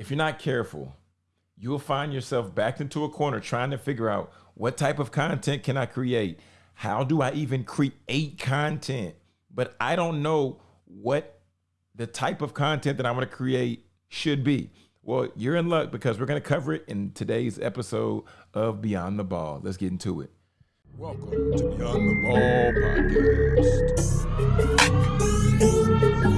if you're not careful, you will find yourself backed into a corner trying to figure out what type of content can I create? How do I even create content? But I don't know what the type of content that I'm going to create should be. Well, you're in luck because we're going to cover it in today's episode of Beyond the Ball. Let's get into it. Welcome to Beyond the Ball podcast.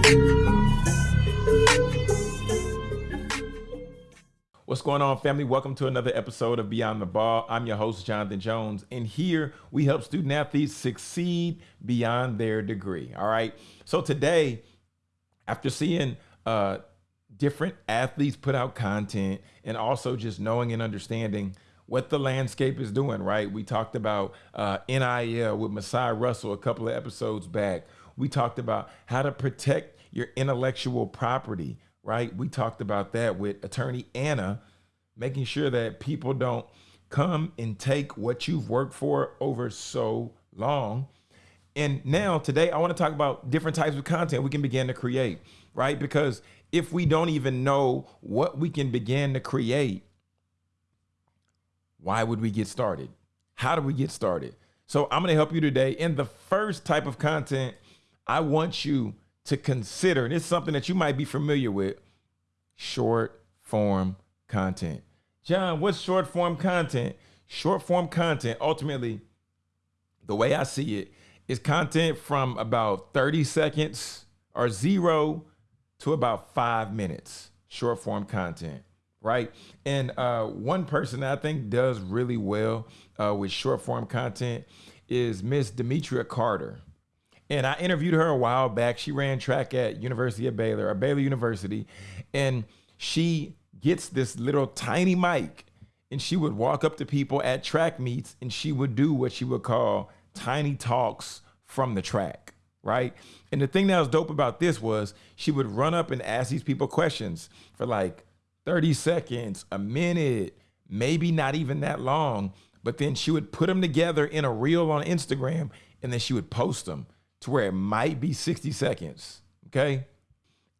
What's going on, family? Welcome to another episode of Beyond the Ball. I'm your host, Jonathan Jones, and here we help student athletes succeed beyond their degree. All right. So today, after seeing uh, different athletes put out content and also just knowing and understanding what the landscape is doing, right? We talked about uh, NIL with Masai Russell a couple of episodes back. We talked about how to protect your intellectual property, right? We talked about that with attorney Anna, making sure that people don't come and take what you've worked for over so long. And now today I want to talk about different types of content we can begin to create, right? Because if we don't even know what we can begin to create, why would we get started? How do we get started? So I'm going to help you today. In the first type of content, I want you to consider, and it's something that you might be familiar with, short form content. John, what's short form content? Short form content, ultimately, the way I see it, is content from about 30 seconds or zero to about five minutes, short form content right? And uh, one person that I think does really well uh, with short form content is Miss Demetria Carter. And I interviewed her a while back. She ran track at University of Baylor, or Baylor University, and she gets this little tiny mic, and she would walk up to people at track meets, and she would do what she would call tiny talks from the track, right? And the thing that was dope about this was she would run up and ask these people questions for like 30 seconds, a minute, maybe not even that long. But then she would put them together in a reel on Instagram and then she would post them to where it might be 60 seconds. Okay.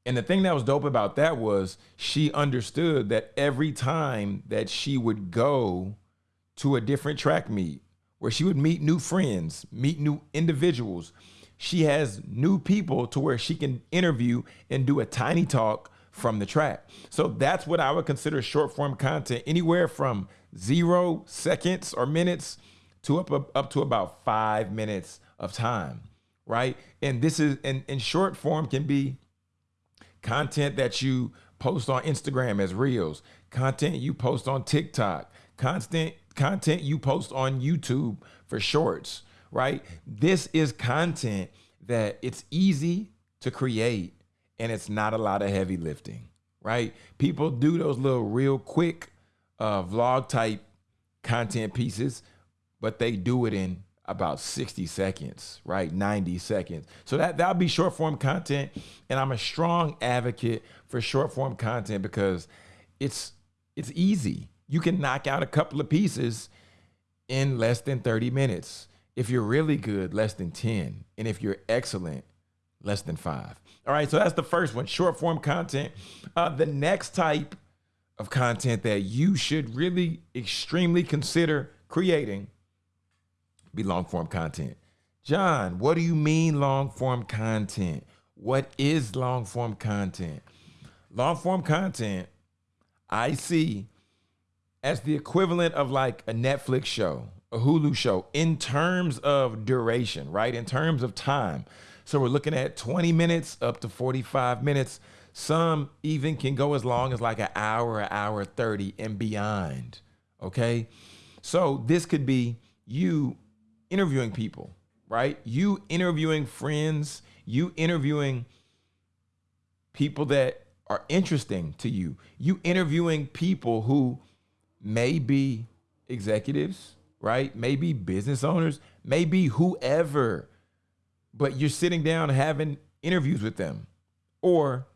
And the thing that was dope about that was she understood that every time that she would go to a different track meet where she would meet new friends, meet new individuals, she has new people to where she can interview and do a tiny talk from the track. So that's what I would consider short form content, anywhere from zero seconds or minutes to up, up, up to about five minutes of time, right? And this is, and short form can be content that you post on Instagram as reels, content you post on TikTok, constant content you post on YouTube for shorts, right? This is content that it's easy to create and it's not a lot of heavy lifting, right? People do those little real quick uh, vlog type content pieces, but they do it in about 60 seconds, right? 90 seconds. So that that'll be short form content. And I'm a strong advocate for short form content because it's it's easy. You can knock out a couple of pieces in less than 30 minutes. If you're really good, less than 10. And if you're excellent, less than five. All right, so that's the first one, short form content. Uh, the next type of content that you should really extremely consider creating be long form content. John, what do you mean long form content? What is long form content? Long form content, I see as the equivalent of like a Netflix show, a Hulu show in terms of duration, right? In terms of time. So we're looking at 20 minutes up to 45 minutes. Some even can go as long as like an hour, an hour 30 and beyond. Okay. So this could be you interviewing people, right? You interviewing friends, you interviewing people that are interesting to you, you interviewing people who may be executives, right? Maybe business owners, maybe whoever but you're sitting down having interviews with them, or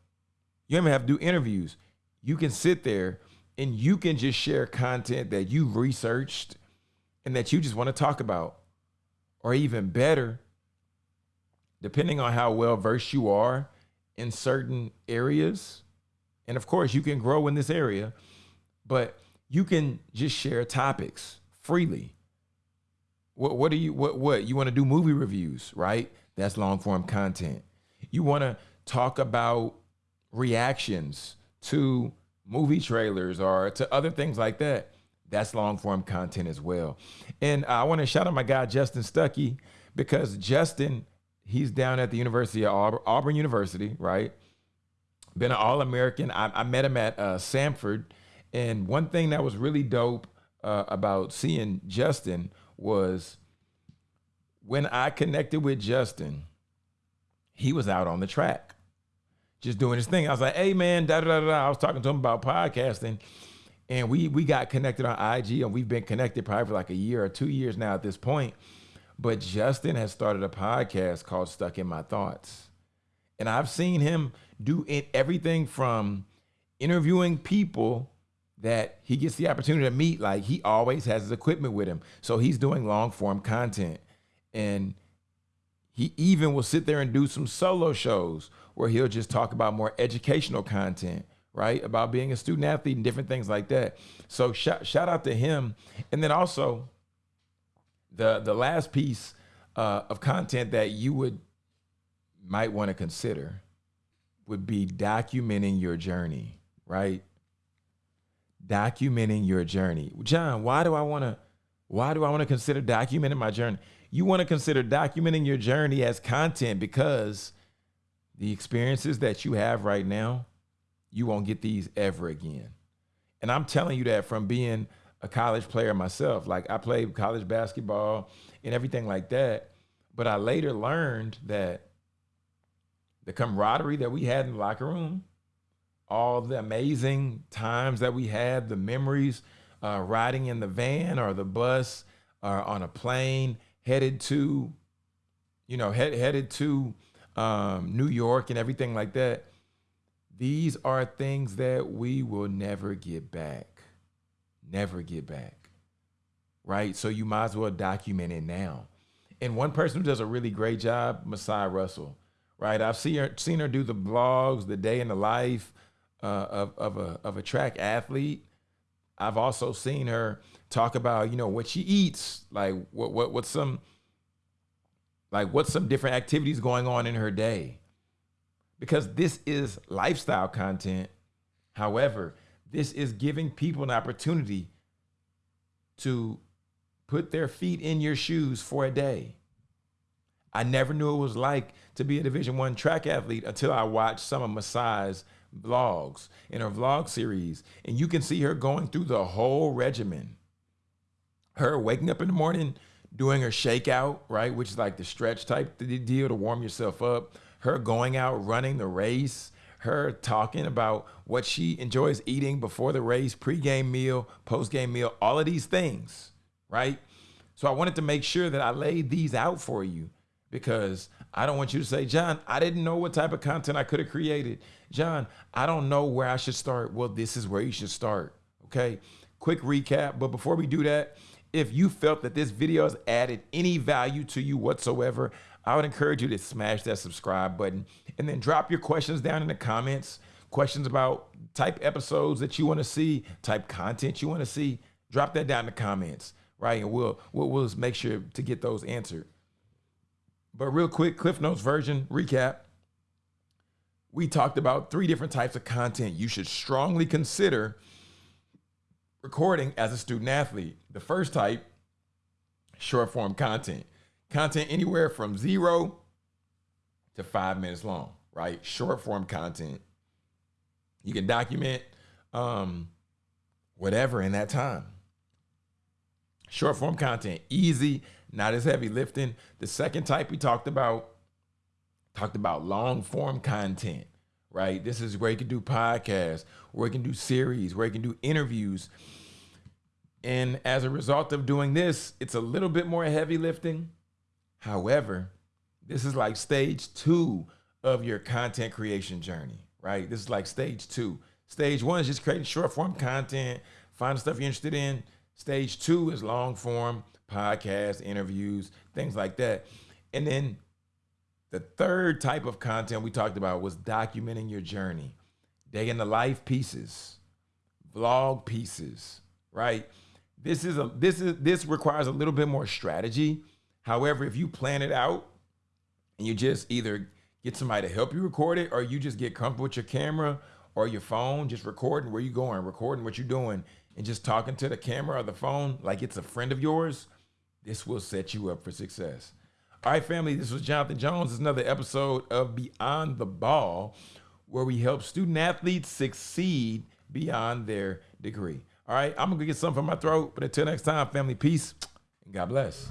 you don't have to do interviews. You can sit there and you can just share content that you've researched and that you just want to talk about. Or even better, depending on how well versed you are in certain areas And of course, you can grow in this area, but you can just share topics freely. What what do you what what you want to do movie reviews, right? That's long form content. You want to talk about reactions to movie trailers or to other things like that. That's long form content as well. And I want to shout out my guy Justin Stuckey because Justin, he's down at the University of Auburn, Auburn University, right? Been an All American. I, I, met him at uh, Samford, and one thing that was really dope uh, about seeing Justin was when I connected with Justin, he was out on the track, just doing his thing. I was like, "Hey, man," da da da. da. I was talking to him about podcasting, and we we got connected on IG, and we've been connected probably for like a year or two years now at this point. But Justin has started a podcast called Stuck in My Thoughts, and I've seen him do it, everything from interviewing people that he gets the opportunity to meet. Like he always has his equipment with him. So he's doing long form content. And he even will sit there and do some solo shows where he'll just talk about more educational content, right? About being a student athlete and different things like that. So shout, shout out to him. And then also the the last piece uh, of content that you would might want to consider would be documenting your journey, right? documenting your journey. John, why do I want to why do I want to consider documenting my journey? You want to consider documenting your journey as content because the experiences that you have right now, you won't get these ever again. And I'm telling you that from being a college player myself. Like I played college basketball and everything like that. But I later learned that the camaraderie that we had in the locker room, all the amazing times that we had, the memories uh, riding in the van or the bus or on a plane headed to, you know, head, headed to um, New York and everything like that. These are things that we will never get back. Never get back. Right? So you might as well document it now. And one person who does a really great job, Masai Russell, right? I've seen her, seen her do the blogs, the day in the life, uh, of of a of a track athlete. I've also seen her talk about you know what she eats, like what what what's some like what's some different activities going on in her day, because this is lifestyle content. However, this is giving people an opportunity to put their feet in your shoes for a day. I never knew it was like to be a Division One track athlete until I watched some of Masai's vlogs in her vlog series, and you can see her going through the whole regimen. Her waking up in the morning, doing her shakeout, right, which is like the stretch type deal to warm yourself up. Her going out running the race. Her talking about what she enjoys eating before the race, pregame meal, postgame meal, all of these things, right? So I wanted to make sure that I laid these out for you because I don't want you to say, John, I didn't know what type of content I could have created. John, I don't know where I should start. Well, this is where you should start. Okay. Quick recap. But before we do that, if you felt that this video has added any value to you whatsoever, I would encourage you to smash that subscribe button and then drop your questions down in the comments. Questions about type episodes that you want to see, type content you want to see. Drop that down in the comments, right? And we'll, we'll, we'll make sure to get those answered. But real quick, Cliff Notes version recap we talked about three different types of content you should strongly consider recording as a student athlete. The first type, short form content. Content anywhere from zero to five minutes long, right? Short form content. You can document um, whatever in that time. Short form content, easy, not as heavy lifting. The second type we talked about talked about long form content, right? This is where you can do podcasts, where you can do series, where you can do interviews. And as a result of doing this, it's a little bit more heavy lifting. However, this is like stage two of your content creation journey, right? This is like stage two. Stage one is just creating short form content, find the stuff you're interested in. Stage two is long form podcasts, interviews, things like that. And then the third type of content we talked about was documenting your journey. day in the life pieces, vlog pieces, right? This is a this is this requires a little bit more strategy. However, if you plan it out and you just either get somebody to help you record it or you just get comfortable with your camera or your phone, just recording where you're going, recording what you're doing, and just talking to the camera or the phone like it's a friend of yours, this will set you up for success. All right, family, this was Jonathan Jones. Is another episode of Beyond the Ball, where we help student athletes succeed beyond their degree. All right, I'm gonna get something from my throat, but until next time, family, peace God bless.